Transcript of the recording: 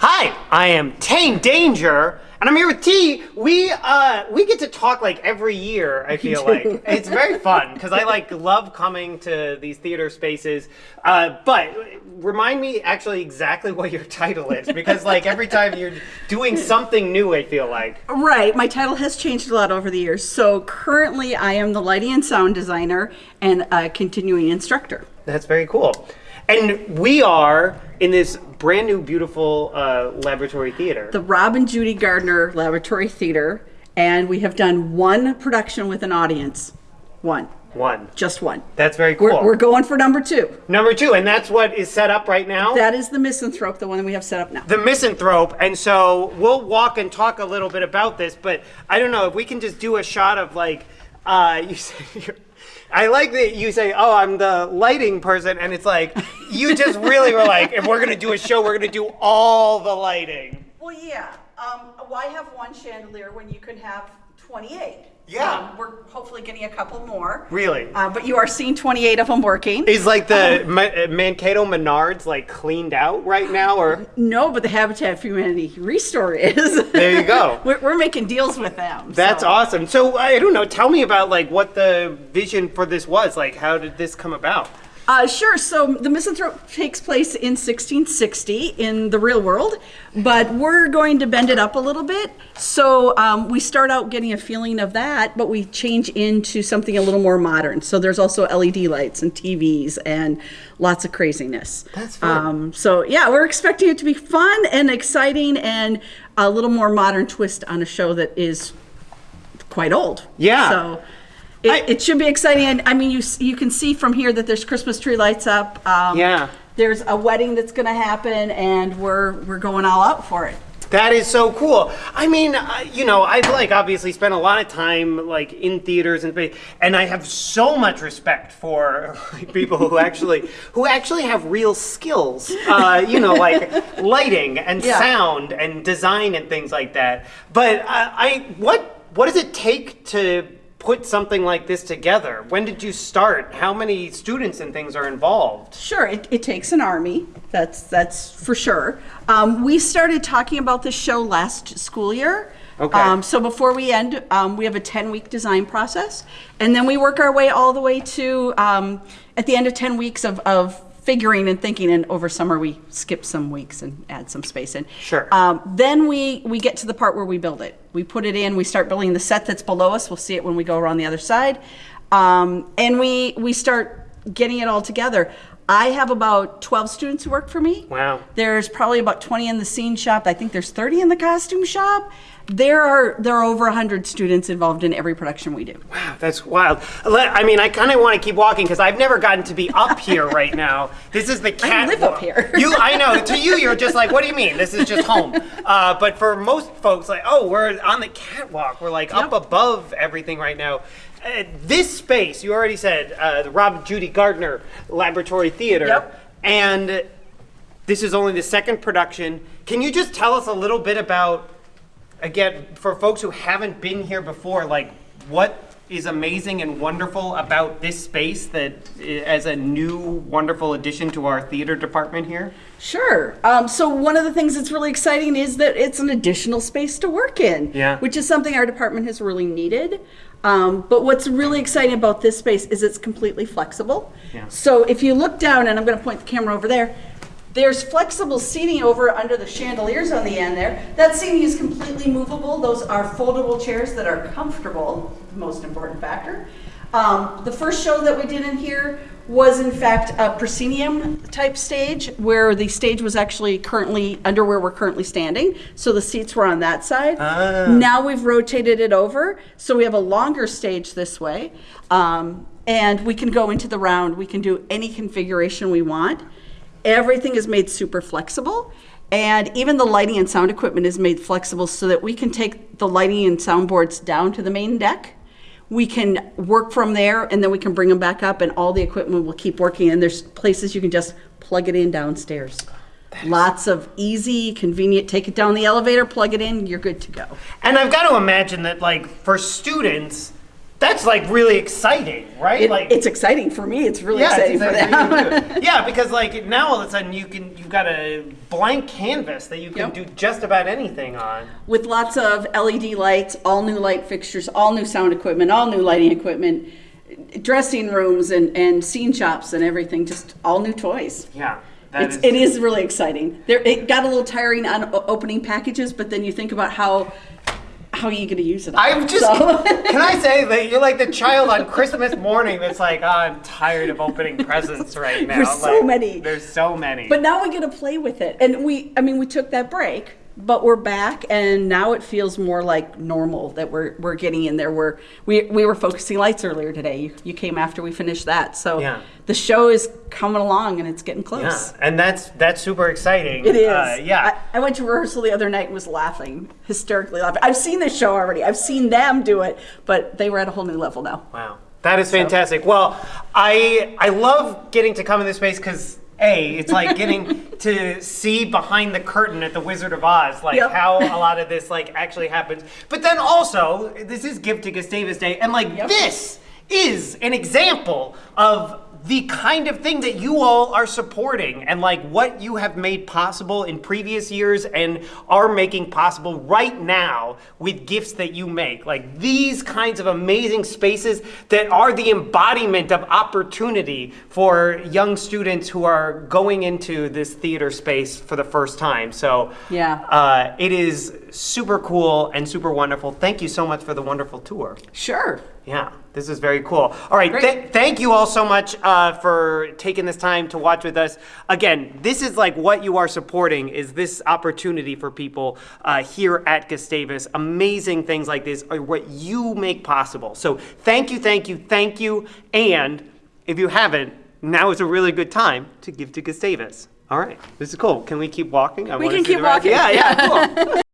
Hi, I am Tane Danger, and I'm here with T. We uh we get to talk like every year. I feel like it's very fun because I like love coming to these theater spaces. Uh, but remind me actually exactly what your title is because like every time you're doing something new, I feel like. Right, my title has changed a lot over the years. So currently, I am the lighting and sound designer and a continuing instructor. That's very cool. And we are in this brand new, beautiful uh, laboratory theater. The Rob and Judy Gardner Laboratory Theater, and we have done one production with an audience. One, One. just one. That's very cool. We're, we're going for number two. Number two, and that's what is set up right now. That is the misanthrope, the one that we have set up now. the misanthrope, and so we'll walk and talk a little bit about this. But I don't know if we can just do a shot of like, uh, you say. I like that you say, "Oh, I'm the lighting person," and it's like you just really were like, "If we're gonna do a show, we're gonna do all the lighting." Well, yeah. Um, why have one chandelier when you can have 28? Yeah. Um, we're hopefully getting a couple more. Really? Uh, but you are seeing 28 of them working. Is like the Ma- Mankato Menards like cleaned out right now, or No, but the Habitat for Humanity Restore is. There you go. we're, we're making deals with them. that's so. awesome. So I don't know. Tell me about like what the vision for this was. Like, how did this come about? Uh, sure. So the misanthrope takes place in 1660 in the real world, but we're going to bend it up a little bit. So um, we start out getting a feeling of that, but we change into something a little more modern. So there's also LED lights and TVs and lots of craziness. That's fun. Um, so yeah, we're expecting it to be fun and exciting and a little more modern twist on a show that is quite old. Yeah. So. It, I- it should be exciting, and I mean, you you can see from here that there's Christmas tree lights up. Um, Yeah. There's a wedding that's going to happen, and we're we're going all out for it. That is so cool. I mean, uh, you know, I've like obviously spent a lot of time like in theaters and and I have so much respect for like, people who actually who actually have real skills. Uh, you know, like lighting and Yeah. sound and design and things like that. But uh, I what what does it take to put something like this together? When did you start? How many students and things are involved? Sure, it, it takes an army. That's that's for sure. Um, we started talking about this show last school year. Okay. Um, so before we end, um, we have a 10 week design process, and then we work our way all the way to um, at the end of 10 weeks of, of figuring and thinking. And over summer, we skip some weeks and add some space in. Sure. Um, then we we get to the part where we build it. We put it in. We start building the set that's below us. We'll see it when we go around the other side, um, and we we start getting it all together. I have about 12 students who work for me. Wow. There's probably about 20 in the scene shop. I think there's 30 in the costume shop. There are there are over 100 students involved in every production we do. Wow, that's wild. I mean, I kind of want to keep walking because I've never gotten to be up here right now. This is the cat. live up here. you, I know. To you, you're just like, what do you mean? This is just home. Uh, but for most folks, like, oh, we're on the catwalk. We're like up above everything right now. Uh, this space, you already said, uh, the Rob Judy Gardner Laboratory Theater, Yep. and this is only the second production. Can you just tell us a little bit about? again, for folks who haven't been here before, like what is amazing and wonderful about this space that as a new wonderful addition to our theater department here? Sure. Um, so one of the things that's really exciting is that it's an additional space to work in, Yeah. which is something our department has really needed. Um, but what's really exciting about this space is it's completely flexible. Yeah. So if you look down, and I'm going to point the camera over there, there's flexible seating over under the chandeliers on the end there. That seating is completely movable. Those are foldable chairs that are comfortable, the most important factor. Um, the first show that we did in here was in fact a proscenium type stage where the stage was actually currently under where we're currently standing. So the seats were on that side. Ah. Now we've rotated it over. So we have a longer stage this way. Um, and we can go into the round. We can do any configuration we want. Everything is made super flexible. And even the lighting and sound equipment is made flexible so that we can take the lighting and sound boards down to the main deck. We can work from there and then we can bring them back up and all the equipment will keep working. And there's places you can just plug it in downstairs. Lots of easy, convenient, take it down the elevator, plug it in, you're good to go. And I've got to imagine that, like, for students, That's like really exciting, right? It, like it's exciting for me. It's really yeah, it's exciting for them. for you too. yeah, because like now all of a sudden you can you've got a blank canvas that you can Yep. do just about anything on. with lots of LED lights, all new light fixtures, all new sound equipment, all new lighting equipment, dressing rooms and, and scene shops and everything, just all new toys. Yeah, that It's, is- it is really exciting. There, it got a little tiring on opening packages, but then you think about how how are you going to use it? I'm just. So- can I say that you're like the child on Christmas morning that's like, oh, I'm tired of opening presents right now. There's so many. There's so many. But now we get to play with it. And we, I mean, we took that break, but we're back and now it feels more like normal that we're, we're getting in there. We're, we, we were focusing lights earlier today. You, you came after we finished that. So Yeah. the show is coming along and it's getting close yeah, and that's that's super exciting. It is. Uh, yeah. I, I went to rehearsal the other night and was laughing, hysterically laughing. I've seen this show already. I've seen them do it, but they were at a whole new level now. Wow, that is fantastic. Well, I I love getting to come in this space because a it's like getting to see behind the curtain at the Wizard of Oz, like Yep. how a lot of this like actually happens. But then also, this is Give to Gustavus Day, and like Yep. this is an example of the kind of thing that you all are supporting and like what you have made possible in previous years and are making possible right now with gifts that you make. Like these kinds of amazing spaces that are the embodiment of opportunity for young students who are going into this theater space for the first time. So Yeah. uh, it is super cool and super wonderful. Thank you so much for the wonderful tour. Sure. yeah, this is very cool. All right, th- thank you all so much uh, for taking this time to watch with us. Again, this is like what you are supporting is this opportunity for people uh, here at Gustavus. Amazing things like this are what you make possible. So thank you, thank you, thank you. And if you haven't, now is a really good time to give to Gustavus. All right, this is cool. Can we keep walking? I We can keep rest- walking. Yeah, yeah, cool.